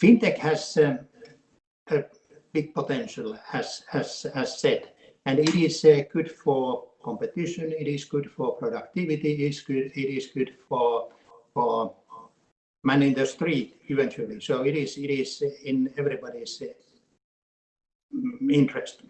Fintech has um, a big potential, as said, and it is uh, good for competition, it is good for productivity, it is good for man in the street eventually. So it is in everybody's uh, interest.